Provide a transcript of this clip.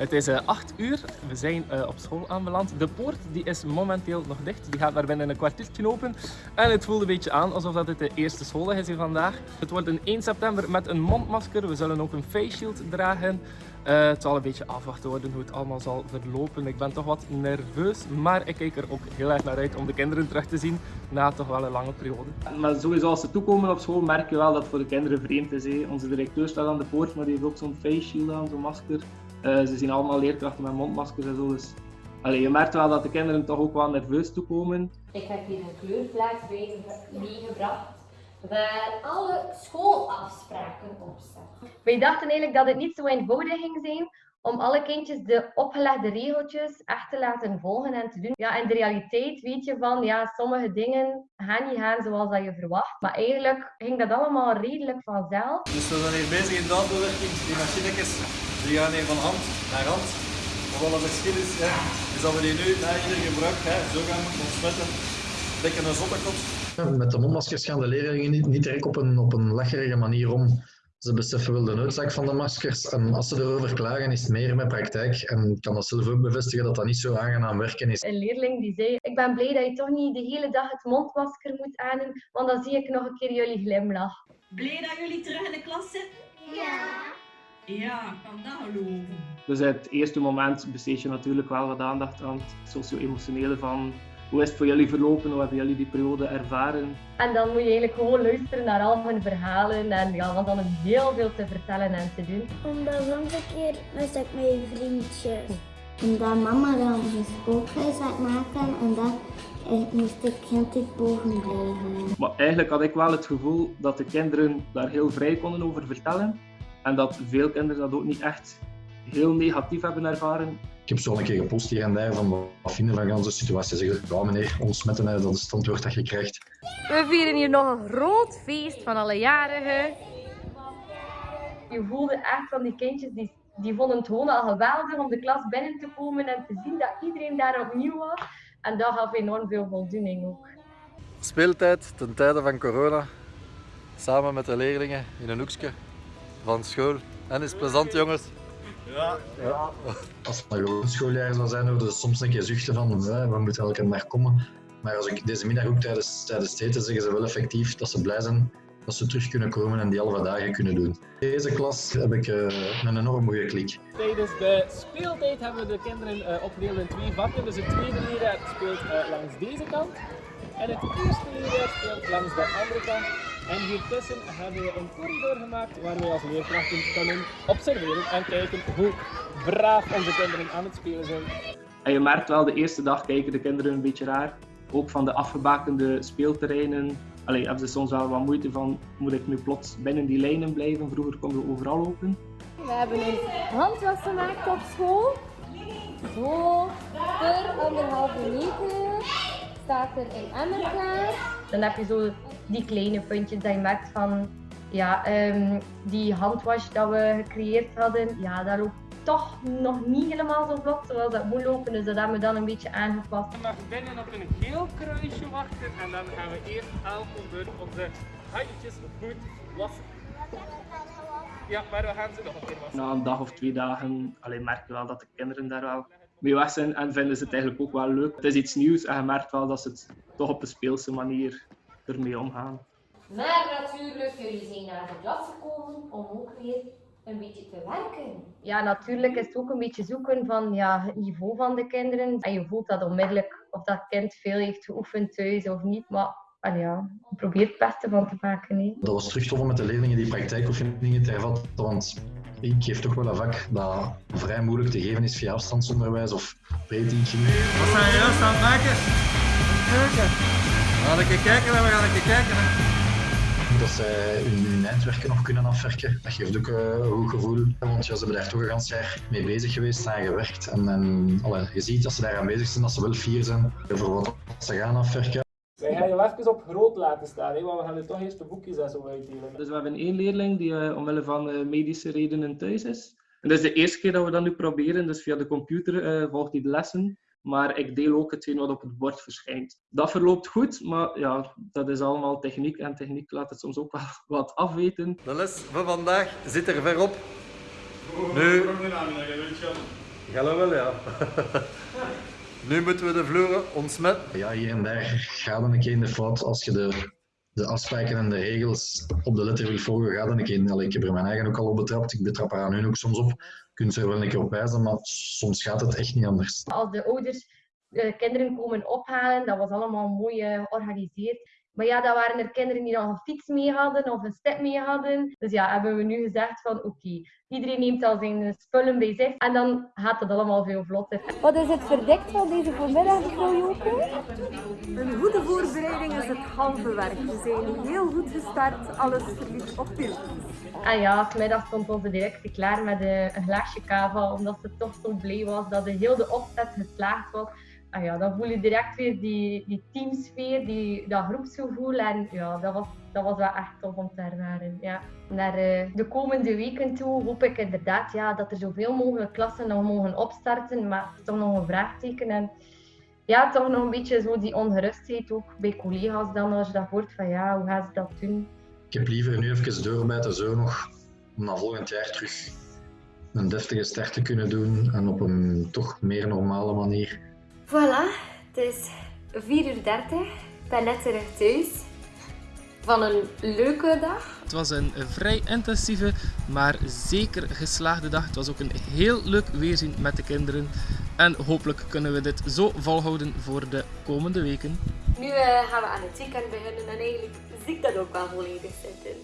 Het is 8 uur, we zijn uh, op school aanbeland. De poort die is momenteel nog dicht, die gaat maar binnen een kwartiertje open. En het voelt een beetje aan alsof dat het de eerste schooldag is hier vandaag. Het wordt een 1 september met een mondmasker, we zullen ook een face shield dragen. Uh, het zal een beetje afwachten worden hoe het allemaal zal verlopen. Ik ben toch wat nerveus, maar ik kijk er ook heel erg naar uit om de kinderen terug te zien na toch wel een lange periode. Maar sowieso als ze toekomen op school merk je wel dat het voor de kinderen vreemd is. Onze directeur staat aan de poort, maar die heeft ook zo'n face shield aan, zo'n masker. Uh, ze zien allemaal leerkrachten met mondmaskers en zo. Dus allee, je merkt wel dat de kinderen toch ook wel nerveus toekomen. Ik heb hier een kleurplaat meegebracht waar alle schoolafspraken op staan. Wij dachten eigenlijk dat het niet zo eenvoudig ging zijn om alle kindjes de opgelegde regeltjes echt te laten volgen en te doen. Ja, in de realiteit weet je van, ja, sommige dingen gaan niet gaan zoals dat je verwacht. Maar eigenlijk ging dat allemaal redelijk vanzelf. Dus we zijn hier bezig in de autowerking. Die machinetjes die gaan hier van hand naar hand. Maar wat het verschil is, hè, is dat we die nu na ieder gebruik hè, zo gaan ontsmetten. Lekker een zottekop. Met de mondmaskers gaan de leerlingen niet, niet direct op een, op een lacherige manier om. Ze beseffen wel de noodzaak van de maskers en als ze erover klagen is het meer met praktijk. En ik kan dat zelf ook bevestigen dat dat niet zo aangenaam werken is. Een leerling die zei, ik ben blij dat je toch niet de hele dag het mondmasker moet aandoen, want dan zie ik nog een keer jullie glimlach. Blij dat jullie terug in de klas zitten? Ja. Ja, kan dat geloven. Dus het eerste moment besteed je natuurlijk wel wat aandacht aan het socio-emotionele van hoe is het voor jullie verlopen? Hoe hebben jullie die periode ervaren? En dan moet je eigenlijk gewoon luisteren naar al hun verhalen en ja, want dan heel veel te vertellen en te doen. Omdat een keer was ik met vriendjes. En dan mama dan een spookhuis aan maken en dan moest ik kind boven blijven. Maar eigenlijk had ik wel het gevoel dat de kinderen daar heel vrij konden over vertellen. En dat veel kinderen dat ook niet echt heel negatief hebben ervaren. Ik heb zo een keer gepost hier en daar van wat vinden van onze situatie. Zeggen, ja meneer, ontsmetten, dat is het antwoord dat je krijgt. We vieren hier nog een groot feest van alle jarigen. Je voelde echt van die kindjes, die, die vonden het gewoon al geweldig om de klas binnen te komen en te zien dat iedereen daar opnieuw was. En dat gaf enorm veel voldoening ook. Speeltijd ten tijde van corona. Samen met de leerlingen in een hoekje van school. En is plezant jongens. Ja. ja. Als het een gewoon schooljaar zou zijn, zouden we soms een keer zuchten van we moeten elke dag komen. Maar als ik deze middag ook tijdens, tijdens het eten zeggen ze wel effectief dat ze blij zijn dat ze terug kunnen komen en die halve dagen kunnen doen. Deze klas heb ik uh, een enorm goede klik. Tijdens de speeltijd hebben we de kinderen uh, opgedeeld in twee vakken. Dus het tweede leerjaar speelt uh, langs deze kant en het eerste leerjaar speelt langs de andere kant. En hiertussen hebben we een corridor gemaakt waar we als leerkrachten kunnen observeren en kijken hoe braaf onze kinderen aan het spelen zijn. En je merkt wel, de eerste dag kijken de kinderen een beetje raar. Ook van de afgebakende speelterreinen Allee, hebben ze soms wel wat moeite van, moet ik nu plots binnen die lijnen blijven? Vroeger konden we overal open. We hebben een handwas gemaakt op school. Zo, per anderhalve meter staat er een emmer klaar. Dan heb je zo die kleine puntjes dat je merkt van ja, um, die handwash dat we gecreëerd hadden, ja, daar loopt toch nog niet helemaal zo vlot zoals dat moet lopen. Dus dat hebben we dan een beetje aangepast. Je mag binnen op een geel kruisje wachten en dan gaan we eerst elke beurt onze handjes goed wassen. Ja, maar we gaan ze nog een keer wassen. Na een dag of twee dagen alleen merk je wel dat de kinderen daar wel mee weg zijn en vinden ze het eigenlijk ook wel leuk. Het is iets nieuws en je merkt wel dat ze het toch op een speelse manier ermee omgaan. Maar natuurlijk, jullie zijn naar de klas gekomen om ook weer een beetje te werken. Ja, natuurlijk is het ook een beetje zoeken van ja, het niveau van de kinderen. En je voelt dat onmiddellijk of dat kind veel heeft geoefend thuis of niet. Maar en ja, probeer het beste van te maken. Hè. Dat was terug met de leerlingen die praktijkoefeningen te hervatten. Want ik geef toch wel een vak dat vrij moeilijk te geven is via afstandsonderwijs of pre-teaching. Wat zijn je juist aan het maken? Kijken. We gaan een kijken en we gaan een kijken dat zij hun, eindwerken nog kunnen afwerken. Dat geeft ook eh, een goed gevoel, want ja, ze hebben daar toch een jaar mee bezig geweest, aan gewerkt. En, en alle, je ziet dat ze daar aan bezig zijn, dat ze wel fier zijn voor wat ze gaan afwerken. Wij gaan je even op groot laten staan, hè, want we gaan er toch eerst de boekjes en zo uitdelen. Dus we hebben één leerling die uh, omwille van uh, medische redenen thuis is. En dat is de eerste keer dat we dat nu proberen, dus via de computer uh, volgt hij de lessen. Maar ik deel ook hetgeen wat op het bord verschijnt. Dat verloopt goed, maar ja, dat is allemaal techniek. En techniek laat het soms ook wel wat afweten. De les van vandaag zit er ver op. Nu, Gallo wel, ja. nu moeten we de vloeren ontsmetten. Ja, hier en daar gaat dan een keer in de fout als je de, de afspraken en de regels op de letter wil volgen. Gaat dan een keer. Allee, ik heb er mijn eigen ook al op betrapt. Ik betrap er aan hun ook soms op. Kunt er wel een keer op wijzen, maar soms gaat het echt niet anders. Als de ouders de kinderen komen ophalen, dat was allemaal mooi eh, georganiseerd. Maar ja, dat waren er kinderen die nog een fiets mee hadden of een step mee hadden. Dus ja, hebben we nu gezegd van oké, iedereen neemt al zijn spullen bij zich en dan gaat het allemaal veel vlotter. Wat is het verdict van deze voormiddag, mevrouw Joke? Een goede voorbereiding is het halve werk. We zijn heel goed gestart, alles verliep op pil. En ja, vanmiddag stond onze directie klaar met eh, een glaasje kava, omdat ze toch zo blij was dat de hele opzet geslaagd was. En ja, dan voel je direct weer die, die teamsfeer, die, dat groepsgevoel. En ja, dat was, dat was wel echt tof om te ervaren. Ja. Naar eh, de komende weken toe hoop ik inderdaad ja, dat er zoveel mogelijk klassen nog mogen opstarten. Maar toch nog een vraagteken. En ja, toch nog een beetje zo die ongerustheid ook bij collega's dan als je dat hoort van ja, hoe gaan ze dat doen? Ik heb liever nu even doorbijten zo nog, om dan volgend jaar terug een deftige start te kunnen doen en op een toch meer normale manier. Voilà, het is 4 uur 30. Ik ben net terug thuis. Van een leuke dag. Het was een vrij intensieve, maar zeker geslaagde dag. Het was ook een heel leuk weerzien met de kinderen. En hopelijk kunnen we dit zo volhouden voor de komende weken. Nu eh, gaan we aan het weekend beginnen en eigenlijk zie ik dat ook wel volledig zitten.